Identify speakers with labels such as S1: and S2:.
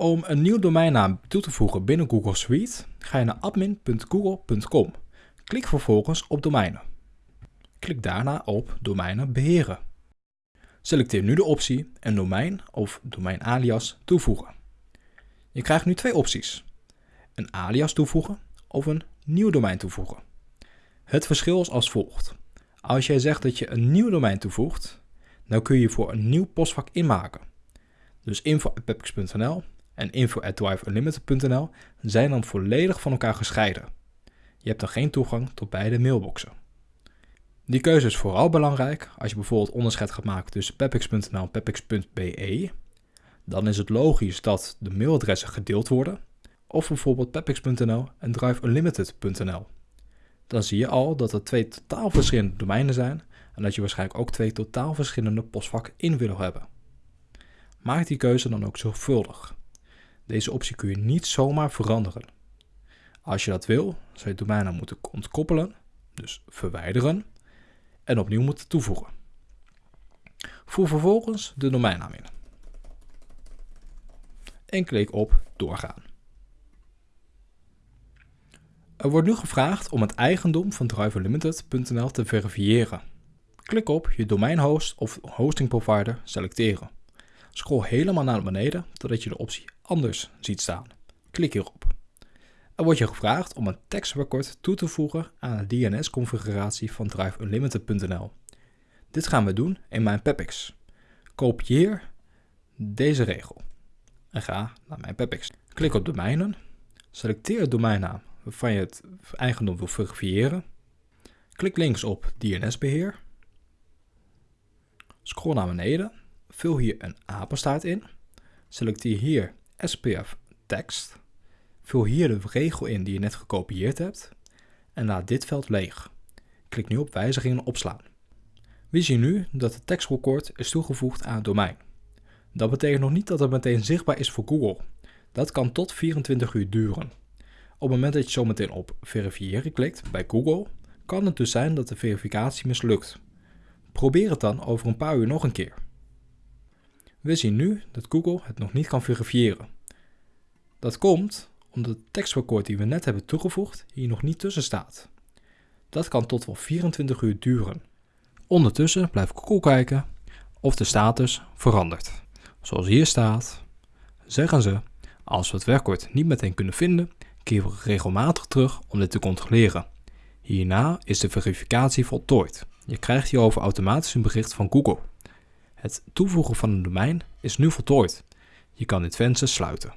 S1: Om een nieuw domeinnaam toe te voegen binnen Google Suite ga je naar admin.google.com. Klik vervolgens op domeinen. Klik daarna op domeinen beheren. Selecteer nu de optie een domein of domeinalias toevoegen. Je krijgt nu twee opties. Een alias toevoegen of een nieuw domein toevoegen. Het verschil is als volgt. Als jij zegt dat je een nieuw domein toevoegt, dan kun je voor een nieuw postvak inmaken. Dus info.pepix.nl en info.driveunlimited.nl zijn dan volledig van elkaar gescheiden. Je hebt dan geen toegang tot beide mailboxen. Die keuze is vooral belangrijk als je bijvoorbeeld onderscheid gaat maken tussen pepix.nl en pepix.be. Dan is het logisch dat de mailadressen gedeeld worden. Of bijvoorbeeld pepix.nl en driveunlimited.nl. Dan zie je al dat er twee totaal verschillende domeinen zijn en dat je waarschijnlijk ook twee totaal verschillende postvakken in wil hebben. Maak die keuze dan ook zorgvuldig. Deze optie kun je niet zomaar veranderen. Als je dat wil, zou je domeinnaam moeten ontkoppelen, dus verwijderen, en opnieuw moeten toevoegen. Voer vervolgens de domeinnaam in. En klik op doorgaan. Er wordt nu gevraagd om het eigendom van driverlimited.nl te verifiëren. Klik op je domeinhost of hosting provider selecteren. Scroll helemaal naar beneden totdat je de optie anders ziet staan. Klik hierop. Er wordt je gevraagd om een tekstrecord toe te voegen aan de DNS-configuratie van driveunlimited.nl. Dit gaan we doen in mijn Pepix. Kopieer deze regel en ga naar mijn Pepix. Klik op domeinen, selecteer het domeinnaam waarvan je het eigendom wil verifiëren. Klik links op DNS-beheer. Scroll naar beneden, vul hier een apenstaart in. Selecteer hier SPF tekst. Vul hier de regel in die je net gekopieerd hebt en laat dit veld leeg. Klik nu op wijzigingen opslaan. We zien nu dat het tekstrecord is toegevoegd aan het domein. Dat betekent nog niet dat het meteen zichtbaar is voor Google. Dat kan tot 24 uur duren. Op het moment dat je zometeen op verifiëren klikt bij Google, kan het dus zijn dat de verificatie mislukt. Probeer het dan over een paar uur nog een keer. We zien nu dat Google het nog niet kan verifiëren. Dat komt omdat het tekstrecord die we net hebben toegevoegd hier nog niet tussen staat. Dat kan tot wel 24 uur duren. Ondertussen blijft Google kijken of de status verandert. Zoals hier staat, zeggen ze, als we het werkwoord niet meteen kunnen vinden, keren we regelmatig terug om dit te controleren. Hierna is de verificatie voltooid. Je krijgt hierover automatisch een bericht van Google. Het toevoegen van een domein is nu voltooid. Je kan dit venster sluiten.